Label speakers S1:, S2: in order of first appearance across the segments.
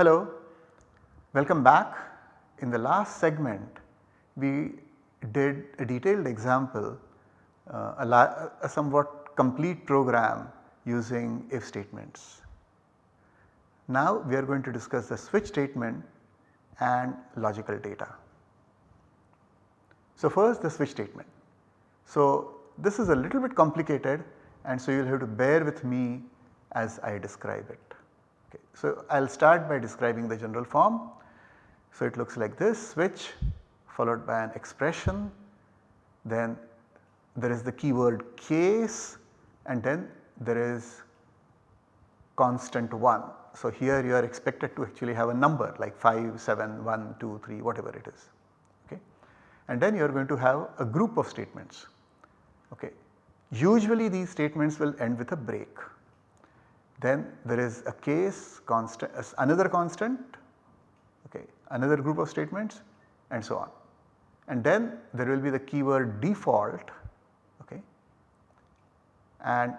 S1: Hello, welcome back. In the last segment we did a detailed example, uh, a, a somewhat complete program using if statements. Now we are going to discuss the switch statement and logical data. So first the switch statement. So this is a little bit complicated and so you will have to bear with me as I describe it. Okay. So I will start by describing the general form. So it looks like this switch followed by an expression then there is the keyword case and then there is constant 1. So here you are expected to actually have a number like 5, 7, 1, 2, 3 whatever it is. Okay. And then you are going to have a group of statements. Okay. Usually these statements will end with a break. Then there is a case constant another constant okay, another group of statements and so on. And then there will be the keyword default okay, and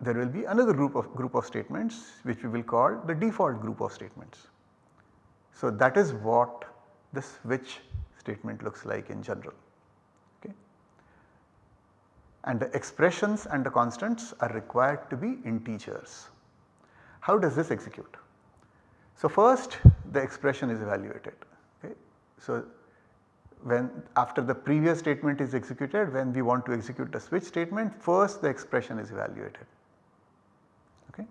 S1: there will be another group of group of statements which we will call the default group of statements. So that is what the switch statement looks like in general okay. and the expressions and the constants are required to be integers. How does this execute? So first the expression is evaluated. Okay. So when after the previous statement is executed when we want to execute the switch statement first the expression is evaluated. Okay.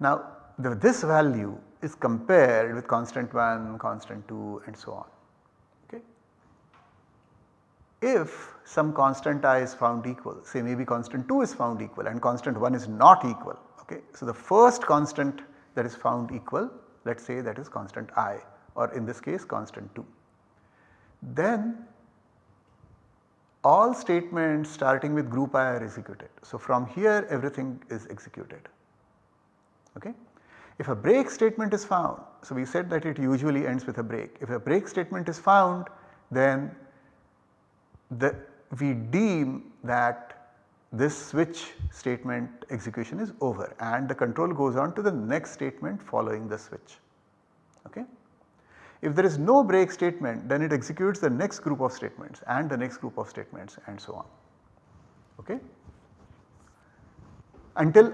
S1: Now the, this value is compared with constant 1, constant 2 and so on. If some constant i is found equal say maybe constant 2 is found equal and constant 1 is not equal okay. So the first constant that is found equal let us say that is constant i or in this case constant 2. Then all statements starting with group i are executed. So from here everything is executed okay. If a break statement is found, so we said that it usually ends with a break. If a break statement is found then the we deem that this switch statement execution is over and the control goes on to the next statement following the switch. Okay. If there is no break statement then it executes the next group of statements and the next group of statements and so on. Okay. Until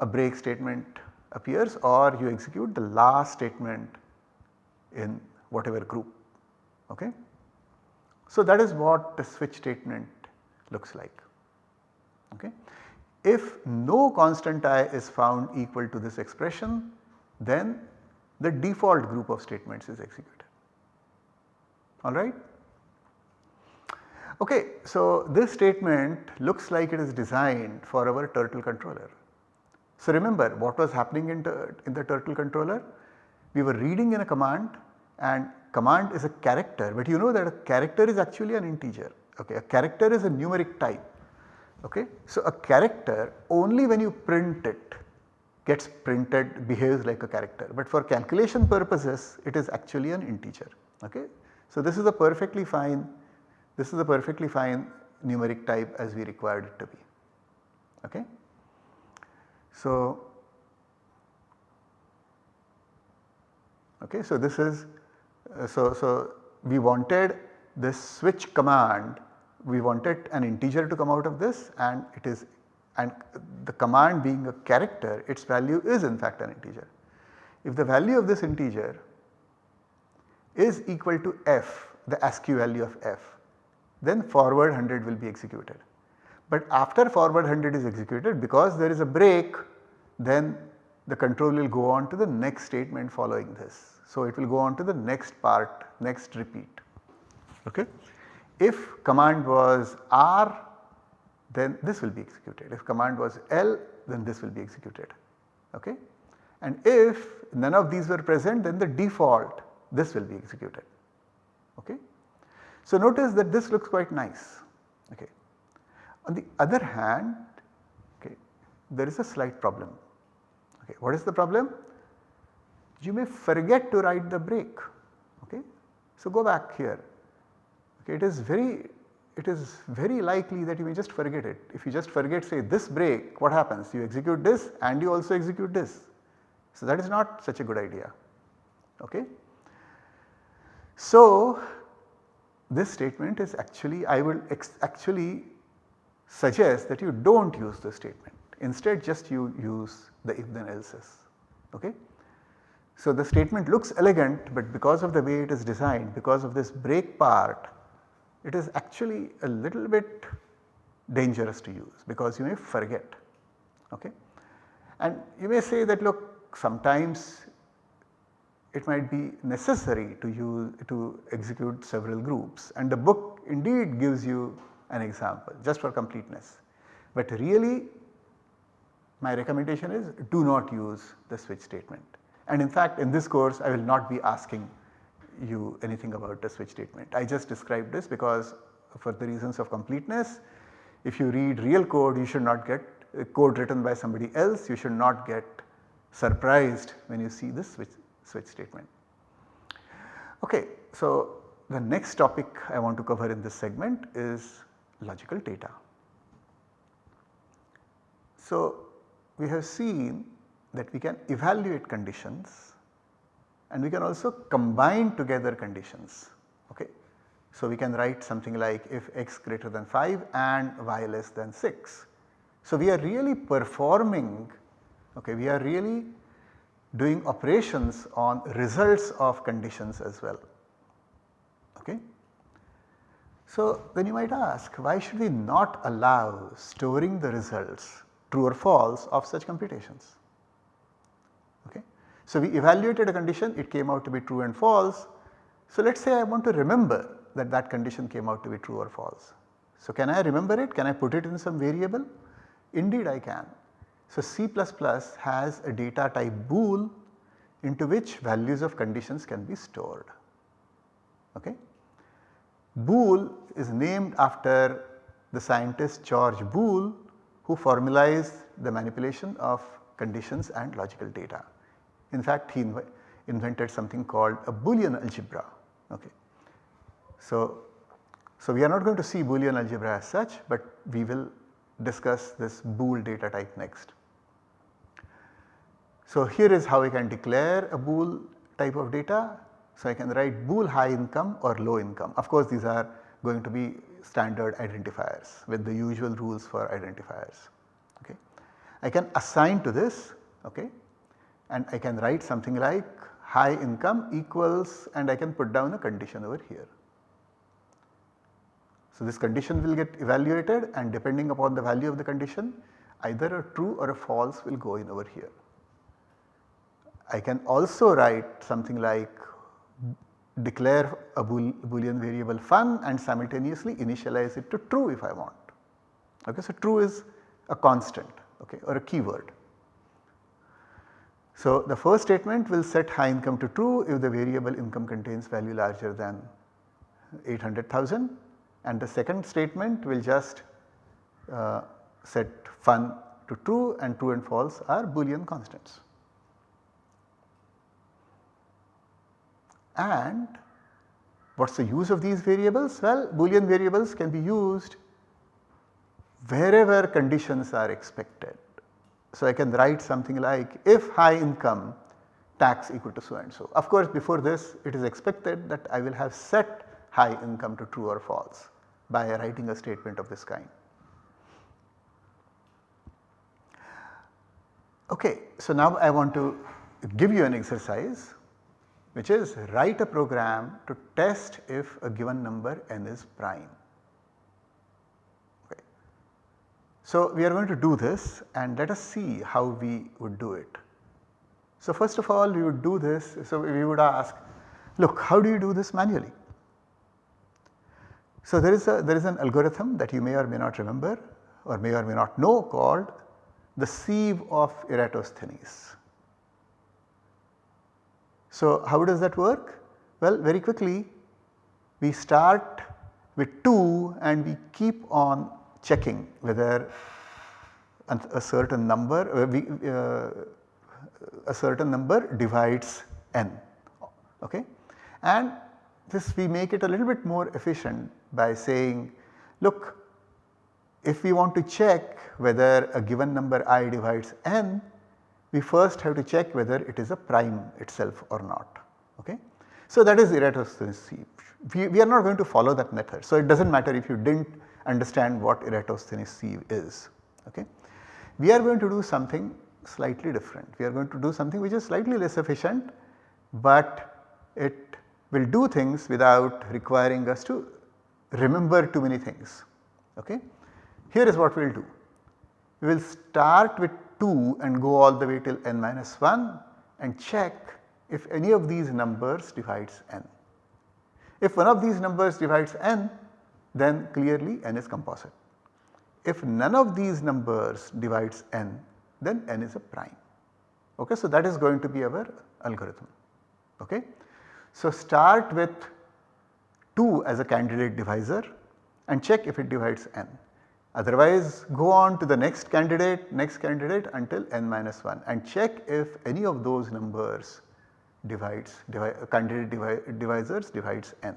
S1: a break statement appears or you execute the last statement in whatever group. Okay. So that is what the switch statement looks like. Okay. If no constant i is found equal to this expression then the default group of statements is executed alright. Okay, so this statement looks like it is designed for our turtle controller. So remember what was happening in, in the turtle controller? We were reading in a command and command is a character but you know that a character is actually an integer okay a character is a numeric type okay. So a character only when you print it gets printed behaves like a character but for calculation purposes it is actually an integer okay. So this is a perfectly fine this is a perfectly fine numeric type as we required it to be okay. So okay so this is Uh, so, so we wanted this switch command we wanted an integer to come out of this and it is and the command being a character its value is in fact an integer. If the value of this integer is equal to f the ASCII value of f then forward 100 will be executed. But after forward 100 is executed because there is a break then the control will go on to the next statement following this. So, it will go on to the next part next repeat. Okay. If command was R then this will be executed if command was L then this will be executed. Okay. And if none of these were present then the default this will be executed. Okay. So, notice that this looks quite nice. Okay. On the other hand okay, there is a slight problem. Okay. What is the problem? You may forget to write the break okay. So go back here okay it is very it is very likely that you may just forget it. If you just forget say this break what happens you execute this and you also execute this So, that is not such a good idea. Okay. So, this statement is actually I will actually suggest that you do not use this statement instead just you use the if then else's. Okay. So, the statement looks elegant but because of the way it is designed because of this break part it is actually a little bit dangerous to use because you may forget. Okay. And you may say that look sometimes it might be necessary to use to execute several groups and the book indeed gives you an example just for completeness. But really my recommendation is do not use the switch statement and in fact in this course I will not be asking you anything about the switch statement. I just described this because for the reasons of completeness if you read real code you should not get code written by somebody else you should not get surprised when you see this switch, switch statement. Okay, so the next topic I want to cover in this segment is logical data. So we have seen that we can evaluate conditions and we can also combine together conditions. Okay. So we can write something like if x greater than 5 and y less than 6. So we are really performing, okay, we are really doing operations on results of conditions as well. Okay. So then you might ask why should we not allow storing the results true or false of such computations. So we evaluated a condition it came out to be true and false. So let us say I want to remember that that condition came out to be true or false. So can I remember it? Can I put it in some variable? Indeed I can. So C++ has a data type bool into which values of conditions can be stored. Okay. Boole is named after the scientist George Boole who formalized the manipulation of conditions and logical data. In fact, he inv invented something called a Boolean algebra. Okay. So, so we are not going to see Boolean algebra as such, but we will discuss this bool data type next. So here is how I can declare a bool type of data. So I can write bool high income or low income. Of course these are going to be standard identifiers with the usual rules for identifiers. Okay. I can assign to this okay, and I can write something like high income equals and I can put down a condition over here. So this condition will get evaluated and depending upon the value of the condition either a true or a false will go in over here. I can also write something like declare a boolean variable fun and simultaneously initialize it to true if I want. Okay, so true is a constant okay, or a keyword. So the first statement will set high income to true if the variable income contains value larger than 800,000 and the second statement will just uh, set fun to true and true and false are boolean constants. And what is the use of these variables? Well, boolean variables can be used wherever conditions are expected. So, I can write something like if high income tax equal to so and so. Of course, before this it is expected that I will have set high income to true or false by writing a statement of this kind. Okay, so now I want to give you an exercise which is write a program to test if a given number n is prime. Okay. So we are going to do this and let us see how we would do it. So first of all we would do this, so we would ask look how do you do this manually? So there is a there is an algorithm that you may or may not remember or may or may not know called the sieve of Eratosthenes. So how does that work? Well very quickly we start with 2 and we keep on checking whether a certain number uh, we, uh, a certain number divides n okay and this we make it a little bit more efficient by saying look if we want to check whether a given number i divides n we first have to check whether it is a prime itself or not. Okay? So that is Eratosthenes. We, we are not going to follow that method. So it does not matter if you did not understand what Eratosthenes sieve is. Okay? We are going to do something slightly different. We are going to do something which is slightly less efficient, but it will do things without requiring us to remember too many things. Okay? Here is what we will do. We will start with 2 and go all the way till n minus 1 and check if any of these numbers divides n. If one of these numbers divides n then clearly n is composite. If none of these numbers divides n then n is a prime. Okay, so that is going to be our algorithm. Okay. So start with 2 as a candidate divisor and check if it divides n. Otherwise go on to the next candidate, next candidate until n minus 1 and check if any of those numbers divides divi candidate divi divisors divides n.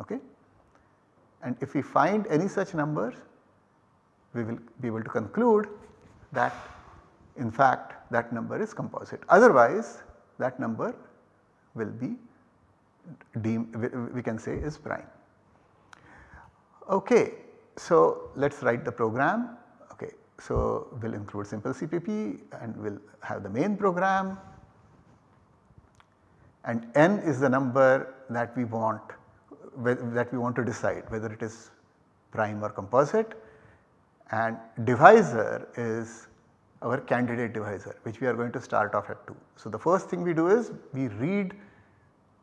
S1: Okay. And if we find any such numbers we will be able to conclude that in fact that number is composite. Otherwise that number will be deemed we can say is prime. Okay, so let us write the program. Okay, so we will include simple CPP and we will have the main program and n is the number that we want that we want to decide whether it is prime or composite and divisor is our candidate divisor which we are going to start off at 2. So, the first thing we do is we read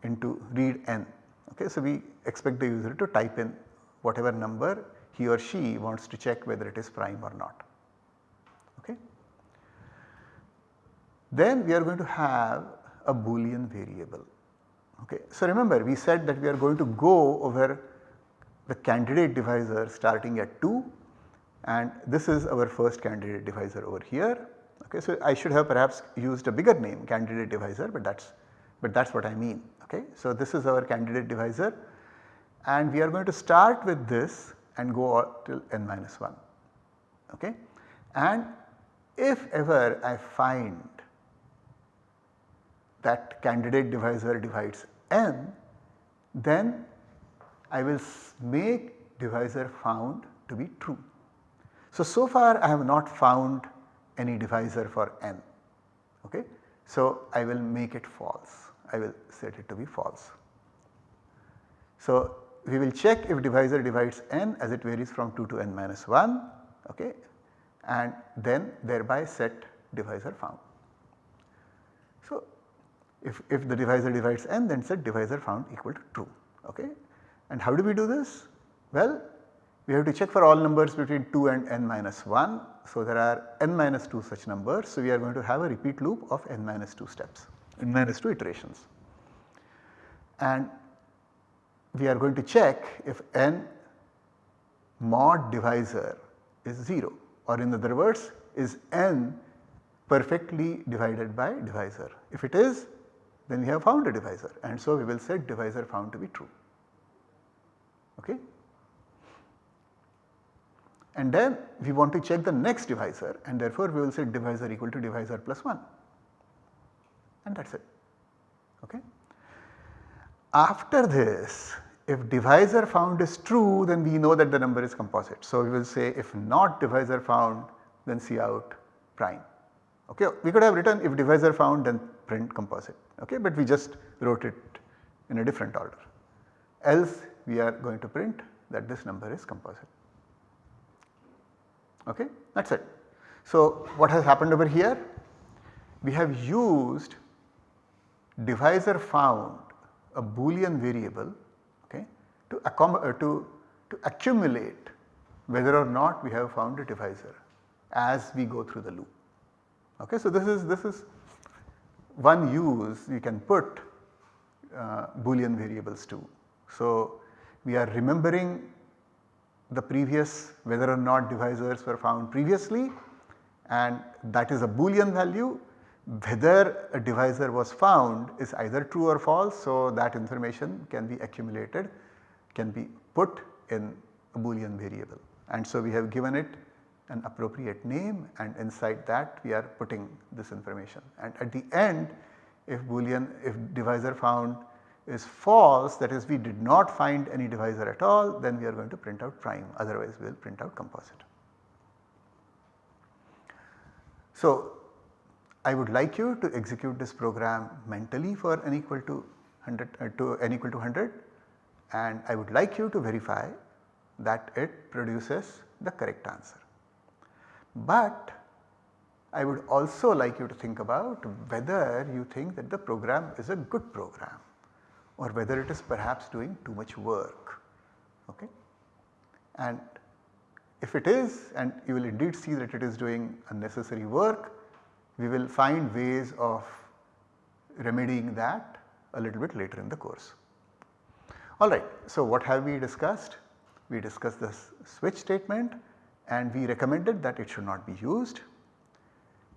S1: into read n okay. So, we expect the user to type in whatever number he or she wants to check whether it is prime or not. Okay. Then we are going to have a boolean variable. Okay. So, remember we said that we are going to go over the candidate divisor starting at 2 and this is our first candidate divisor over here. Okay, so I should have perhaps used a bigger name candidate divisor but that is but that is what I mean. Okay. So, this is our candidate divisor and we are going to start with this and go till n minus 1. Okay. And if ever I find that candidate divisor divides n then I will make divisor found to be true. So, so far I have not found any divisor for n. Okay. So, I will make it false, I will set it to be false. So, we will check if divisor divides n as it varies from 2 to n minus 1 okay, and then thereby set divisor found. If, if the divisor divides n then set divisor found equal to true. Okay. And how do we do this? Well, we have to check for all numbers between 2 and n minus 1. So, there are n minus 2 such numbers. So, we are going to have a repeat loop of n minus 2 steps, n minus 2 iterations. And we are going to check if n mod divisor is 0 or in other words is n perfectly divided by divisor. If it is then we have found a divisor and so we will set divisor found to be true. Okay and then we want to check the next divisor and therefore we will set divisor equal to divisor plus 1 and that is it. Okay. After this if divisor found is true then we know that the number is composite. So, we will say if not divisor found then cout prime. Okay. We could have written if divisor found then print composite okay, but we just wrote it in a different order. Else we are going to print that this number is composite okay that is it. So what has happened over here? We have used divisor found a boolean variable okay, to, uh, to, to accumulate whether or not we have found a divisor as we go through the loop. Okay, so this is this is one use you can put uh, boolean variables to. So we are remembering the previous whether or not divisors were found previously and that is a boolean value whether a divisor was found is either true or false. So, that information can be accumulated can be put in a boolean variable and so we have given it an appropriate name and inside that we are putting this information and at the end if boolean if divisor found is false that is we did not find any divisor at all then we are going to print out prime otherwise we will print out composite. So, I would like you to execute this program mentally for n equal to 100 uh, to n equal to 100 and I would like you to verify that it produces the correct answer. But I would also like you to think about whether you think that the program is a good program or whether it is perhaps doing too much work. Okay? And if it is and you will indeed see that it is doing unnecessary work, we will find ways of remedying that a little bit later in the course. Alright, so what have we discussed? We discussed the switch statement and we recommended that it should not be used.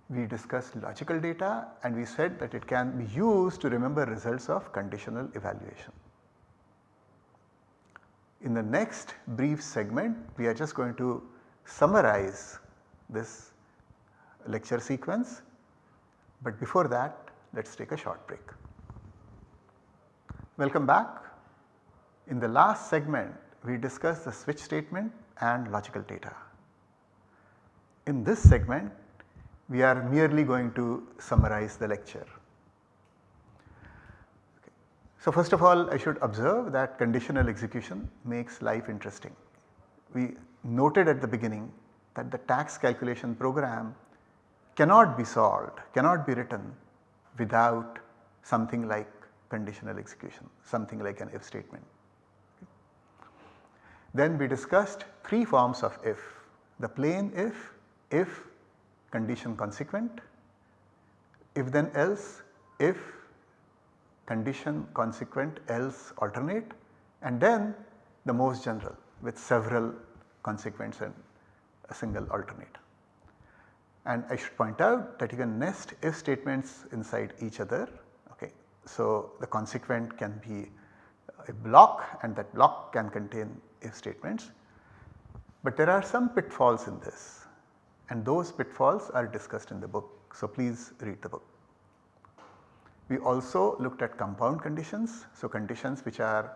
S1: We discussed logical data and we said that it can be used to remember results of conditional evaluation. In the next brief segment we are just going to summarize this lecture sequence, but before that let us take a short break. Welcome back. In the last segment we discussed the switch statement and logical data. In this segment we are merely going to summarize the lecture. Okay. So first of all I should observe that conditional execution makes life interesting. We noted at the beginning that the tax calculation program cannot be solved, cannot be written without something like conditional execution, something like an if statement. Then we discussed 3 forms of if, the plain if, if condition consequent, if then else, if condition consequent else alternate and then the most general with several consequents and a single alternate. And I should point out that you can nest if statements inside each other. Okay. So, the consequent can be a block and that block can contain if statements. But there are some pitfalls in this and those pitfalls are discussed in the book. So, please read the book. We also looked at compound conditions. So, conditions which are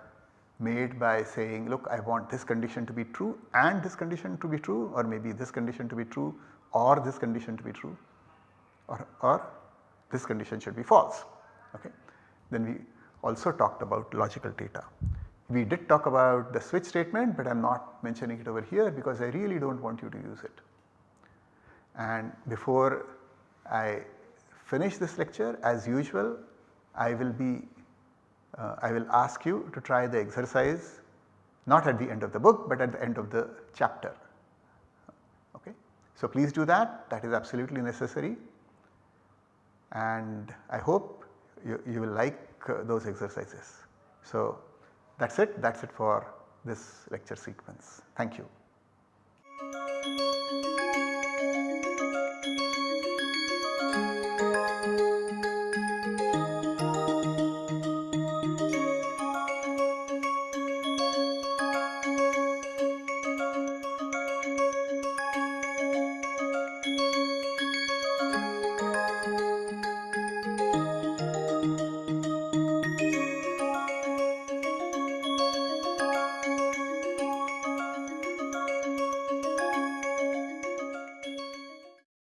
S1: made by saying look I want this condition to be true and this condition to be true or maybe this condition to be true or this condition to be true or, or this condition should be false. Okay. Then we also talked about logical data. We did talk about the switch statement but I am not mentioning it over here because I really do not want you to use it. And before I finish this lecture as usual I will be uh, I will ask you to try the exercise not at the end of the book but at the end of the chapter. Okay. So please do that that is absolutely necessary and I hope you, you will like uh, those exercises. So that is it, that is it for this lecture sequence. Thank you.